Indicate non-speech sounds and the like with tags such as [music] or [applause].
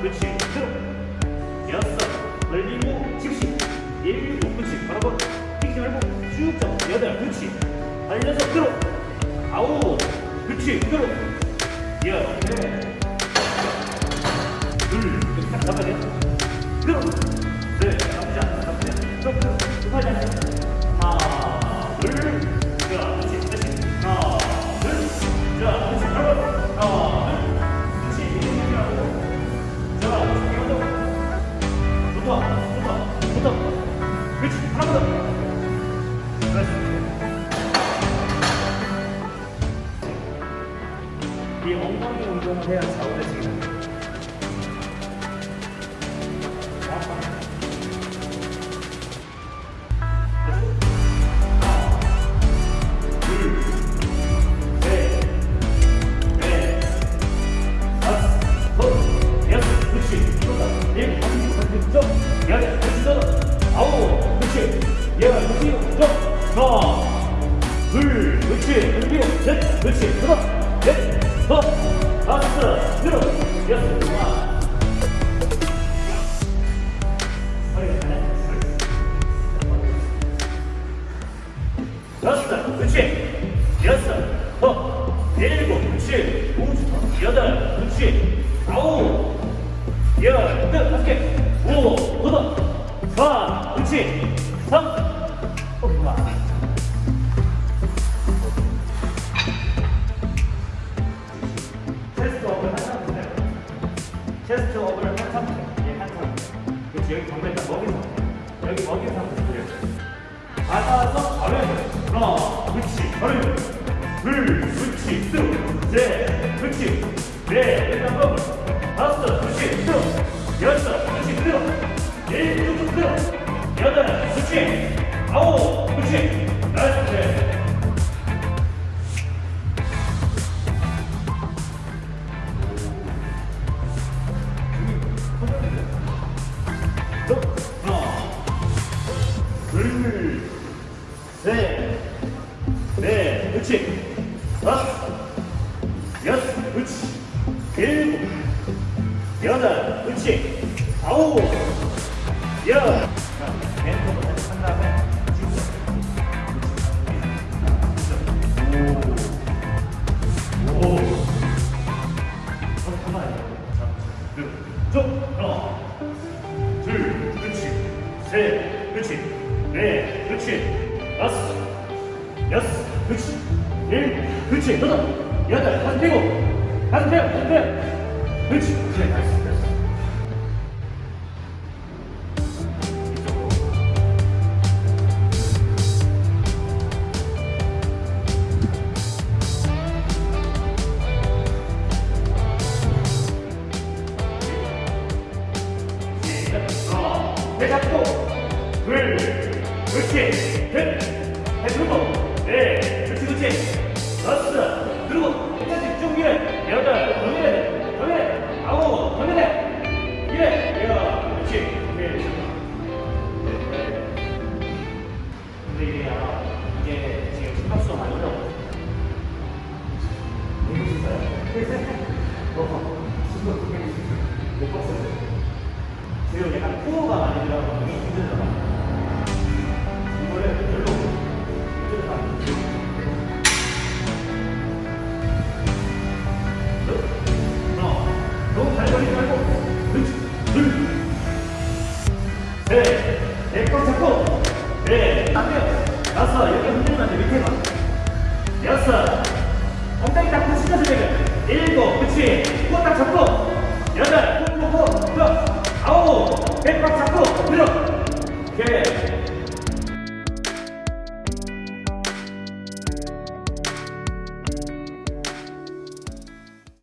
그렇지. 쭉 여섯 늘리고 집시. 일곱 그렇지. 바로 번 킥시 발목 쭉 잡고 여덟. 그렇지. 달려서 들어 아홉. 그렇지. 들어 열. 둘, 이렇게. 딱 들어 이 엉덩이 운동을 해야 좌우대 지금 정확하게 둘, 셋, 그렇지. 그렇지. 점. 열, 그렇지. 그렇지. 다섯, 다섯, 일곱, 여섯, 하나, 여섯, 그렇지. 여섯, 어, 일곱, 그렇지. 오, 여덟, 그렇지. 아홉, 열, 끝, 다섯 개. 체스트 업을 한 상태. 체스트 업을 한 상태. 예, 한 상태. 그렇지, 여기 정면 딱 먹인 상태. 여기 먹인 상태 그려요. 받아서 바로 하나 그렇지 바로 둘 그렇지 셋 그렇지 넷 일단 거 다섯 그렇지 여섯 그렇지 일곱 들어 여덟 그렇지 아홉 그렇지 나 그렇지. 다섯, 여섯, 그렇지. 일곱, 여덟, 그렇지. 아홉, 열. 다시 한 다음에 그렇지. 셋, 그렇지. 넷, 그렇지. 다섯, 여섯, 그렇지. 일, 그렇지. 여덟, 여덟, 다섯 피고, 다섯 피고, 다섯 피고. 그렇지. 그래, 됐어, 됐어. 배 잡고, 둘, 그렇지, 셋, 배 들고, 넷, 그렇지, 그렇지, 다섯, 들고, 끝까지 쭉 밀어, 여덟, 더 밀어야 돼, 더 밀어야 돼, 아홉, 더 밀어야 돼, 이래, 야, 그렇지, 오케이, 근데 이게? 어, 못 봤어요. 지금 [laughs] 약간 코어가 많이 힘들잖아. 이거 다섯 여기 흔들면 돼 밑에 봐. 여섯. 엉덩이 딱 붙이면서 지금 일곱. 그치? 코딱 잡고. 여덟. 코코코. 아홉. 백박 잡고. 들어 오케이